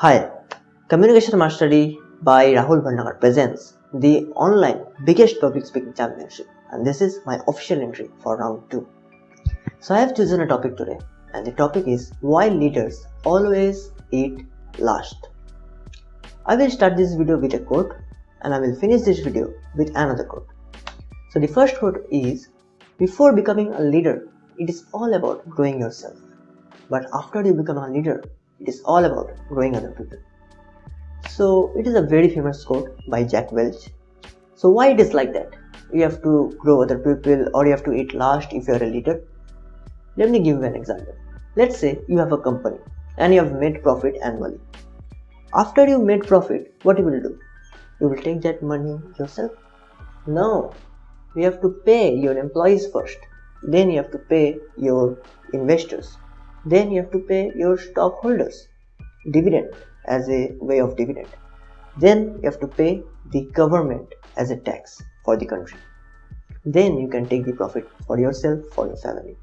Hi, Communication Mastery by Rahul Bhandakar presents the online biggest public speaking championship and this is my official entry for round 2. So I have chosen a topic today and the topic is why leaders always eat last. I will start this video with a quote and I will finish this video with another quote. So the first quote is before becoming a leader it is all about growing yourself but after you become a leader it is all about growing other people. So it is a very famous quote by Jack Welch. So why it is like that? You have to grow other people or you have to eat last if you are a leader? Let me give you an example. Let's say you have a company and you have made profit annually. After you made profit, what you will do? You will take that money yourself? No. You have to pay your employees first. Then you have to pay your investors then you have to pay your stockholders dividend as a way of dividend. Then you have to pay the government as a tax for the country. Then you can take the profit for yourself for your family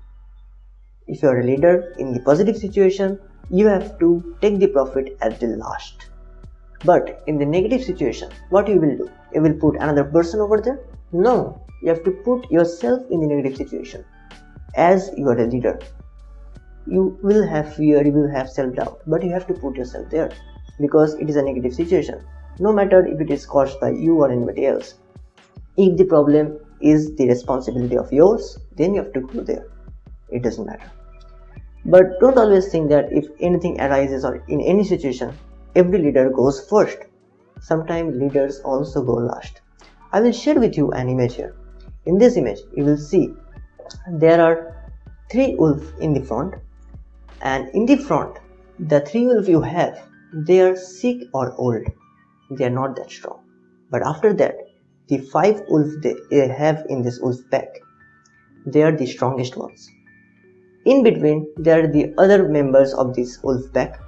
if you are a leader in the positive situation you have to take the profit at the last. But in the negative situation what you will do? You will put another person over there? No. You have to put yourself in the negative situation. As you are a leader you will have fear you will have self-doubt but you have to put yourself there because it is a negative situation. No matter if it is caused by you or anybody else. If the problem is the responsibility of yours then you have to go there. It doesn't matter. But don't always think that if anything arises or in any situation every leader goes first. Sometimes leaders also go last. I will share with you an image here. In this image you will see there are three wolves in the front and in the front the three wolves you have they are sick or old. They are not that strong. But after that the five wolves they have in this wolf pack they are the strongest ones. In between there are the other members of this wolf pack.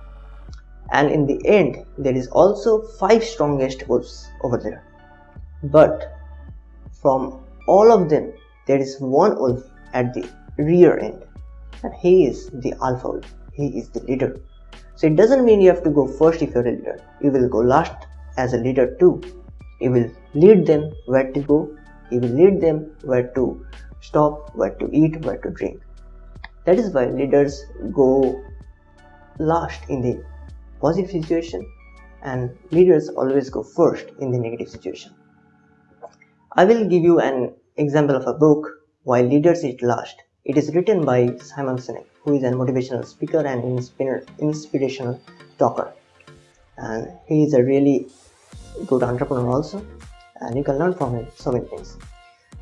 And in the end there is also five strongest wolves over there. But from all of them there is one wolf at the rear end and he is the alpha wolf. He is the leader. So it doesn't mean you have to go first if you're a leader. You will go last as a leader too. You will lead them where to go. You will lead them where to stop, where to eat, where to drink. That is why leaders go last in the positive situation and leaders always go first in the negative situation. I will give you an example of a book Why Leaders Eat Last it is written by Simon Sinek, who is a motivational speaker and inspirational talker. And he is a really good entrepreneur also, and you can learn from him so many things.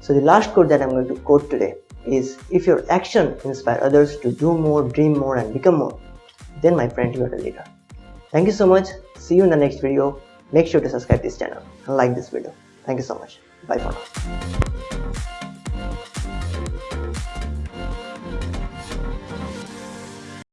So the last quote that I'm going to quote today is if your action inspire others to do more, dream more and become more, then my friend you are a leader. Thank you so much. See you in the next video. Make sure to subscribe this channel and like this video. Thank you so much. Bye for now.